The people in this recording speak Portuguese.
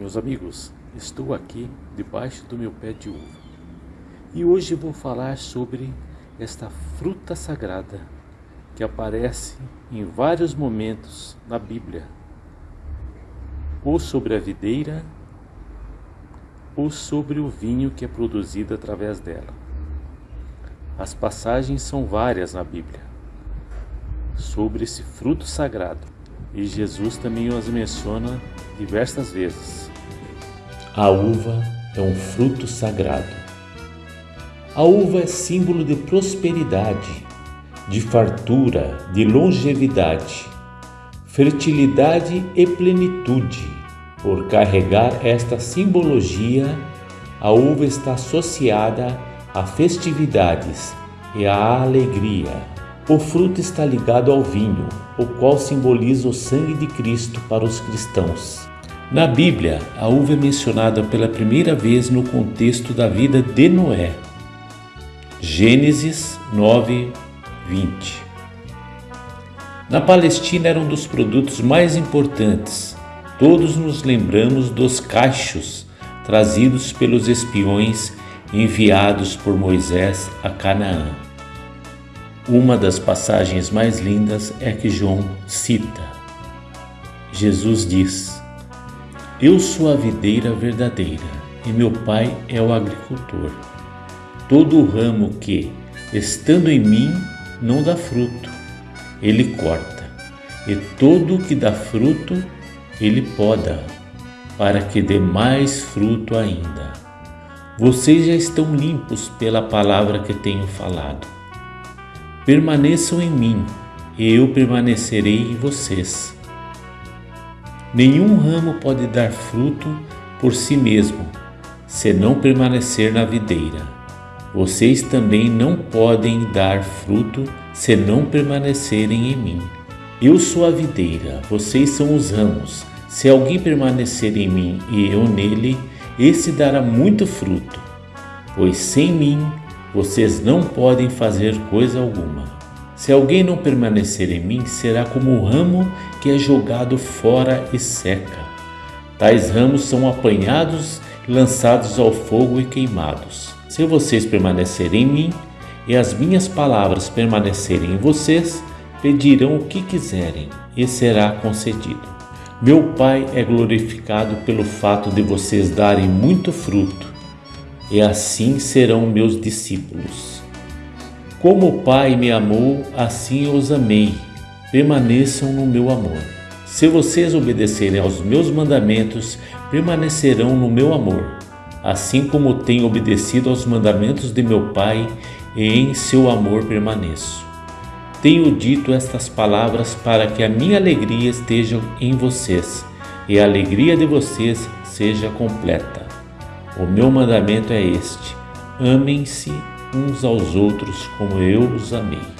Meus amigos, estou aqui debaixo do meu pé de uva. E hoje vou falar sobre esta fruta sagrada que aparece em vários momentos na Bíblia, ou sobre a videira, ou sobre o vinho que é produzido através dela. As passagens são várias na Bíblia sobre esse fruto sagrado e Jesus também os menciona diversas vezes. A uva é um fruto sagrado. A uva é símbolo de prosperidade, de fartura, de longevidade, fertilidade e plenitude. Por carregar esta simbologia, a uva está associada a festividades e à alegria. O fruto está ligado ao vinho, o qual simboliza o sangue de Cristo para os cristãos. Na Bíblia, a uva é mencionada pela primeira vez no contexto da vida de Noé. Gênesis 9, 20. Na Palestina era um dos produtos mais importantes. Todos nos lembramos dos cachos trazidos pelos espiões enviados por Moisés a Canaã. Uma das passagens mais lindas é que João cita. Jesus diz: eu sou a videira verdadeira e meu pai é o agricultor. Todo ramo que, estando em mim, não dá fruto, ele corta, e todo o que dá fruto, ele poda, para que dê mais fruto ainda. Vocês já estão limpos pela palavra que tenho falado. Permaneçam em mim, e eu permanecerei em vocês. Nenhum ramo pode dar fruto por si mesmo, se não permanecer na videira. Vocês também não podem dar fruto se não permanecerem em mim. Eu sou a videira, vocês são os ramos. Se alguém permanecer em mim e eu nele, esse dará muito fruto, pois sem mim vocês não podem fazer coisa alguma. Se alguém não permanecer em mim, será como o ramo que é jogado fora e seca. Tais ramos são apanhados, lançados ao fogo e queimados. Se vocês permanecerem em mim e as minhas palavras permanecerem em vocês, pedirão o que quiserem e será concedido. Meu Pai é glorificado pelo fato de vocês darem muito fruto, e assim serão meus discípulos. Como o Pai me amou, assim os amei. Permaneçam no meu amor. Se vocês obedecerem aos meus mandamentos, permanecerão no meu amor, assim como tenho obedecido aos mandamentos de meu Pai, e em seu amor permaneço. Tenho dito estas palavras para que a minha alegria esteja em vocês e a alegria de vocês seja completa. O meu mandamento é este: amem-se uns aos outros como eu os amei.